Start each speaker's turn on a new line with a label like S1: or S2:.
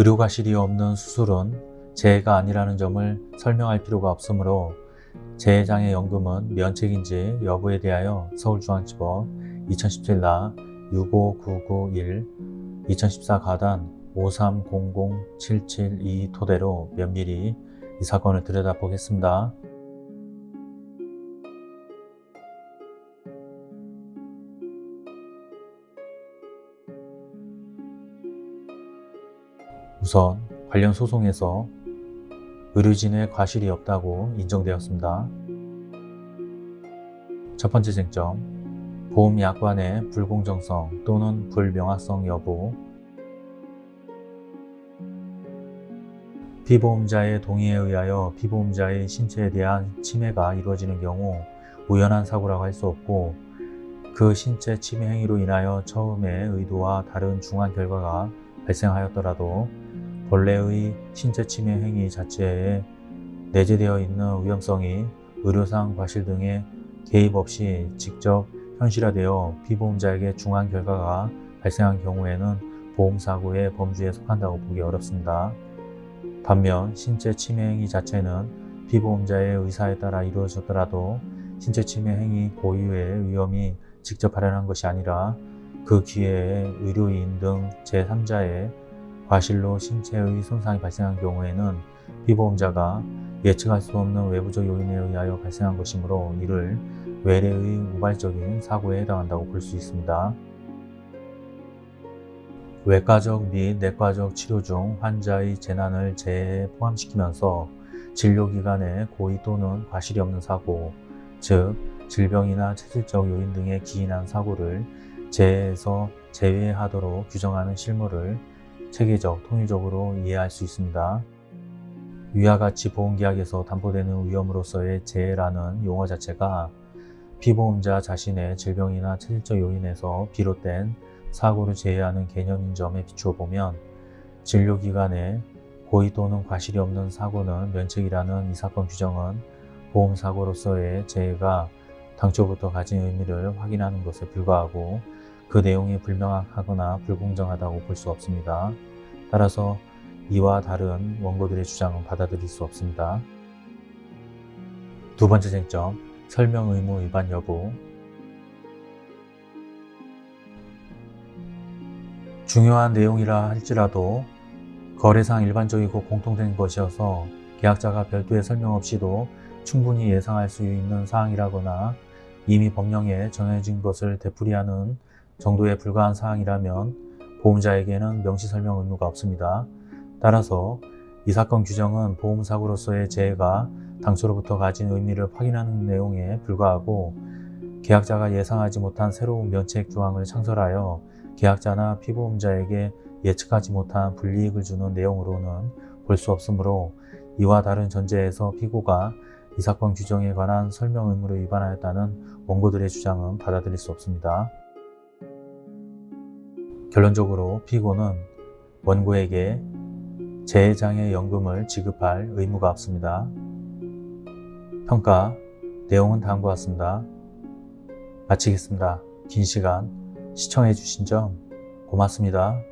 S1: 의료과실이 없는 수술은 재해가 아니라는 점을 설명할 필요가 없으므로 재해장애 연금은 면책인지 여부에 대하여 서울중앙지법 2017나 65991 2014 가단 5300772 토대로 면밀히 이 사건을 들여다보겠습니다. 우선 관련 소송에서 의료진의 과실이 없다고 인정되었습니다. 첫 번째 쟁점, 보험약관의 불공정성 또는 불명확성 여부 피보험자의 동의에 의하여 피보험자의 신체에 대한 침해가 이루어지는 경우 우연한 사고라고 할 수 없고 그 신체 침해 행위로 인하여 처음에 의도와 다른 중한 결과가 발생하였더라도 본래의 신체 침해 행위 자체에 내재되어 있는 위험성이 의료상 과실 등의 개입 없이 직접 현실화되어 피보험자에게 중한 결과가 발생한 경우에는 보험사고의 범주에 속한다고 보기 어렵습니다. 반면 신체 침해 행위 자체는 피보험자의 의사에 따라 이루어졌더라도 신체 침해 행위 고유의 위험이 직접 발현한 것이 아니라 그 기회에 의료인 등 제3자의 과실로 신체의 손상이 발생한 경우에는 피보험자가 예측할 수 없는 외부적 요인에 의하여 발생한 것이므로 이를 외래의 우발적인 사고에 해당한다고 볼 수 있습니다. 외과적 및 내과적 치료 중 환자의 재난을 재해에 포함시키면서 진료기간에 고의 또는 과실이 없는 사고, 즉 질병이나 체질적 요인 등에 기인한 사고를 재해에서 제외하도록 규정하는 실무를 체계적, 통일적으로 이해할 수 있습니다. 위와 같이 보험계약에서 담보되는 위험으로서의 재해라는 용어 자체가 피보험자 자신의 질병이나 체질적 요인에서 비롯된 사고를 제외하는 개념인 점에 비추어 보면 진료기간에 고의 또는 과실이 없는 사고는 면책이라는 이 사건 규정은 보험사고로서의 재해가 당초부터 가진 의미를 확인하는 것에 불과하고 그 내용이 불명확하거나 불공정하다고 볼 수 없습니다. 따라서 이와 다른 원고들의 주장은 받아들일 수 없습니다. 두 번째 쟁점, 설명 의무 위반 여부 중요한 내용이라 할지라도 거래상 일반적이고 공통된 것이어서 계약자가 별도의 설명 없이도 충분히 예상할 수 있는 사항이라거나 이미 법령에 정해진 것을 되풀이하는 정도에 불과한 사항이라면 보험자에게는 명시 설명 의무가 없습니다. 따라서 이 사건 규정은 보험사고로서의 재해가 당초로부터 가진 의미를 확인하는 내용에 불과하고 계약자가 예상하지 못한 새로운 면책 조항을 창설하여 계약자나 피보험자에게 예측하지 못한 불이익을 주는 내용으로는 볼 수 없으므로 이와 다른 전제에서 피고가 이 사건 규정에 관한 설명 의무를 위반하였다는 원고들의 주장은 받아들일 수 없습니다. 결론적으로 피고는 원고에게 재해장애 연금을 지급할 의무가 없습니다. 평가 내용은 다음과 같습니다. 마치겠습니다. 긴 시간 시청해 주신 점 고맙습니다.